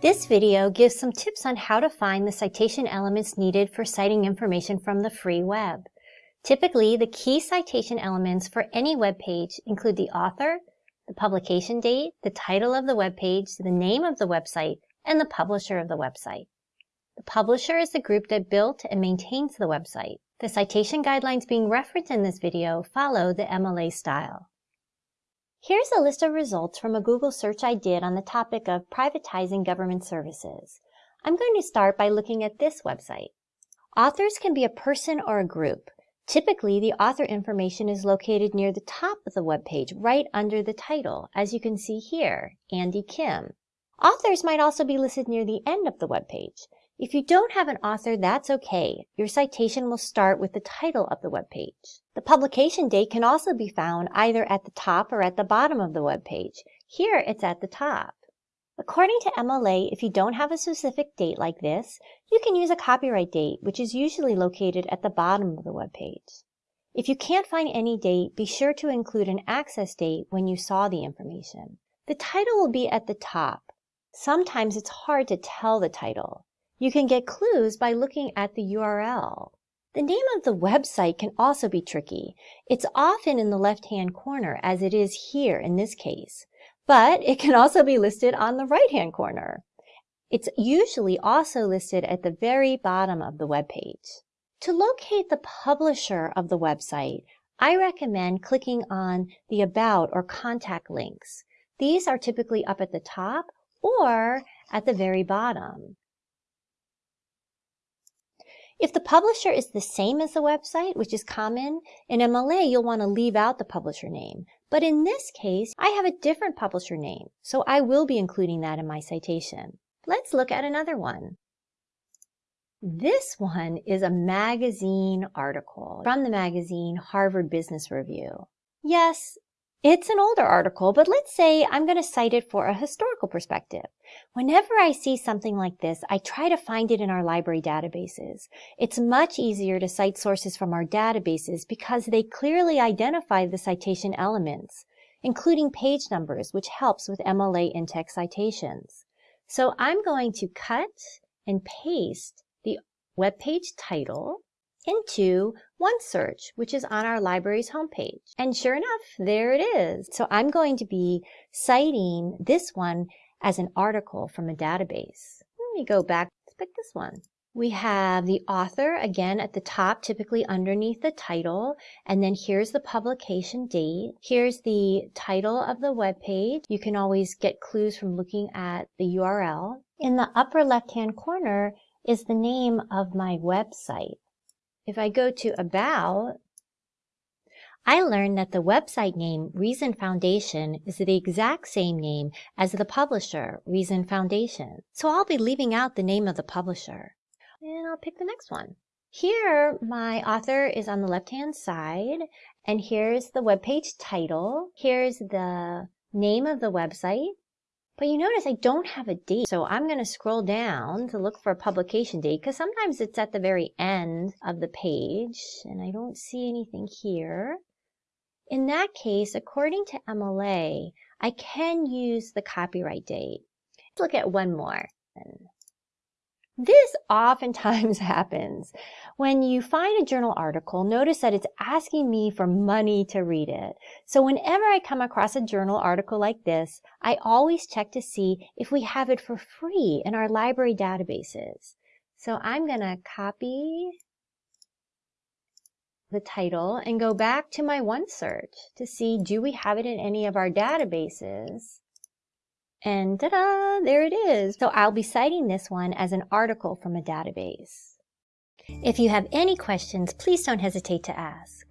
This video gives some tips on how to find the citation elements needed for citing information from the free web. Typically, the key citation elements for any web page include the author, the publication date, the title of the web page, the name of the website, and the publisher of the website. The publisher is the group that built and maintains the website. The citation guidelines being referenced in this video follow the MLA style. Here's a list of results from a Google search I did on the topic of privatizing government services. I'm going to start by looking at this website. Authors can be a person or a group. Typically, the author information is located near the top of the web page, right under the title, as you can see here, Andy Kim. Authors might also be listed near the end of the web page. If you don't have an author, that's okay. Your citation will start with the title of the web page. The publication date can also be found either at the top or at the bottom of the web page. Here, it's at the top. According to MLA, if you don't have a specific date like this, you can use a copyright date, which is usually located at the bottom of the web page. If you can't find any date, be sure to include an access date when you saw the information. The title will be at the top. Sometimes it's hard to tell the title. You can get clues by looking at the URL. The name of the website can also be tricky. It's often in the left-hand corner, as it is here in this case, but it can also be listed on the right-hand corner. It's usually also listed at the very bottom of the web page. To locate the publisher of the website, I recommend clicking on the About or Contact links. These are typically up at the top or at the very bottom. If the publisher is the same as the website, which is common, in MLA you'll want to leave out the publisher name. But in this case, I have a different publisher name, so I will be including that in my citation. Let's look at another one. This one is a magazine article from the magazine Harvard Business Review. Yes, it's an older article, but let's say I'm going to cite it for a historical perspective. Whenever I see something like this, I try to find it in our library databases. It's much easier to cite sources from our databases because they clearly identify the citation elements, including page numbers, which helps with MLA in-text citations. So I'm going to cut and paste the web page title into OneSearch, which is on our library's homepage. And sure enough, there it is. So I'm going to be citing this one as an article from a database. Let me go back, let's pick this one. We have the author, again, at the top, typically underneath the title. And then here's the publication date. Here's the title of the web page. You can always get clues from looking at the URL. In the upper left-hand corner is the name of my website. If I go to About, I learned that the website name Reason Foundation is the exact same name as the publisher, Reason Foundation. So I'll be leaving out the name of the publisher. And I'll pick the next one. Here, my author is on the left-hand side, and here's the web page title. Here's the name of the website, but you notice I don't have a date. So I'm going to scroll down to look for a publication date because sometimes it's at the very end of the page and I don't see anything here. In that case, according to MLA, I can use the copyright date. Let's look at one more. This oftentimes happens. When you find a journal article, notice that it's asking me for money to read it. So whenever I come across a journal article like this, I always check to see if we have it for free in our library databases. So I'm going to copy the title and go back to my OneSearch to see do we have it in any of our databases. And ta-da, there it is. So I'll be citing this one as an article from a database. If you have any questions, please don't hesitate to ask.